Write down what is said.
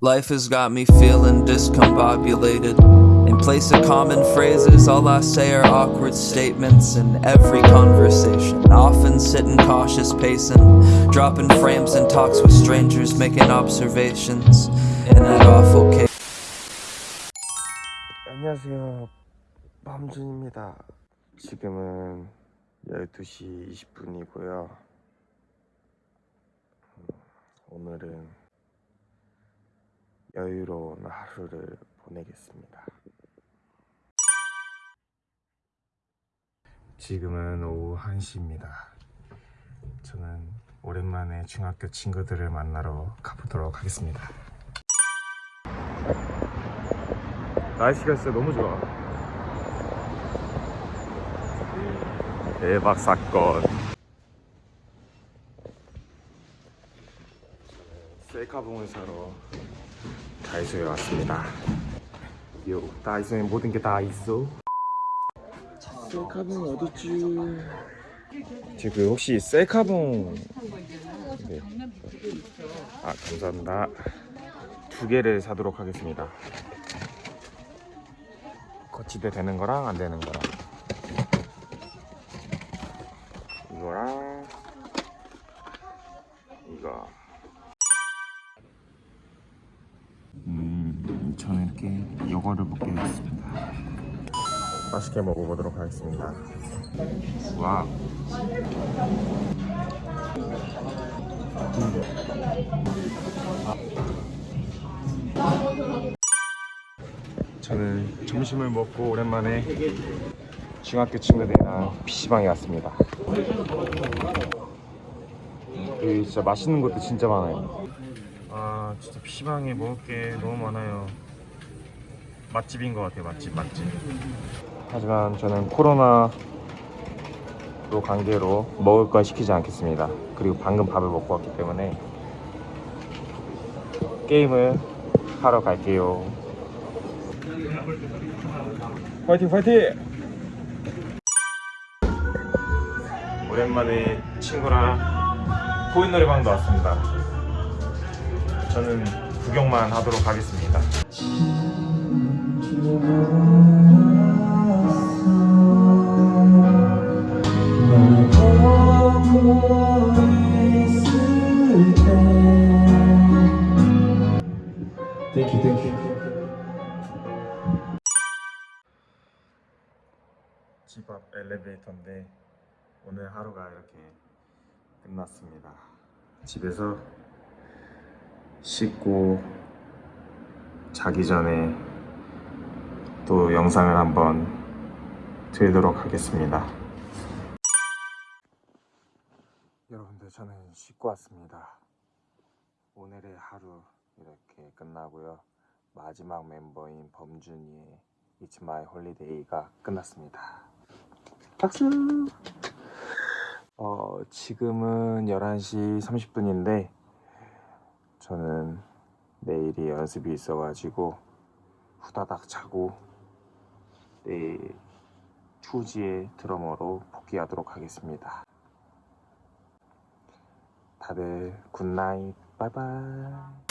Life has got me feeling discombobulated. In place of common phrases, all I say are awkward statements in every conversation. Often sitting cautious pacing, dropping frames and talks with strangers, making observations. In that awful case. 안녕하세요. 밤준입니다. 지금은 12시 20분이고요. 오늘은 여유로운 하루를 보내겠습니다. 지금은 오후 1시입니다. 저는 오랜만에 중학교 친구들을 만나러 가보도록 하겠습니다. 날씨가 진짜 너무 좋아. 대박 사건. 셀카봉을 사러 다이소에 왔습니다. 요 다이소에 모든 게 다 있어. 셀카봉 어딨지? 지금 혹시 셀카봉 네. 아 감사합니다. 두 개를 사도록 하겠습니다. 거치대 되는 거랑 안 되는 거랑 이거랑 이거 저는 이렇게 이거를 먹게 됐습니다 맛있게 먹어보도록 하겠습니다 와 저는 점심을 먹고 오랜만에 중학교 친구들이랑 PC방에 왔습니다. 여기 진짜 맛있는 것도 진짜 많아요. 아 진짜 PC방에 먹을 게 너무 많아요. 맛집인 것 같아요 맛집 맛집. 하지만 저는 코로나로 관계로 먹을 건 시키지 않겠습니다. 그리고 방금 밥을 먹고 왔기 때문에 게임을 하러 갈게요. 파이팅 파이팅! 오랜만에 친구랑 코인 노래방도 왔습니다. 저는 구경만 하도록 하겠습니다. 집 앞 엘리베이터인데 오늘 하루가 이렇게 끝났습니다. 집에서 씻고 자기 전에 또 영상을 한번 들도록 하겠습니다. 여러분들 저는 씻고 왔습니다. 오늘의 하루 이렇게 끝나고요. 마지막 멤버인 범준이의 It's My Holiday가 끝났습니다. 박수! 어, 지금은 11시 30분인데 저는 내일이 연습이 있어가지고 후다닥 자고 투지의 드러머로 복귀하도록 하겠습니다. 다들 good night bye bye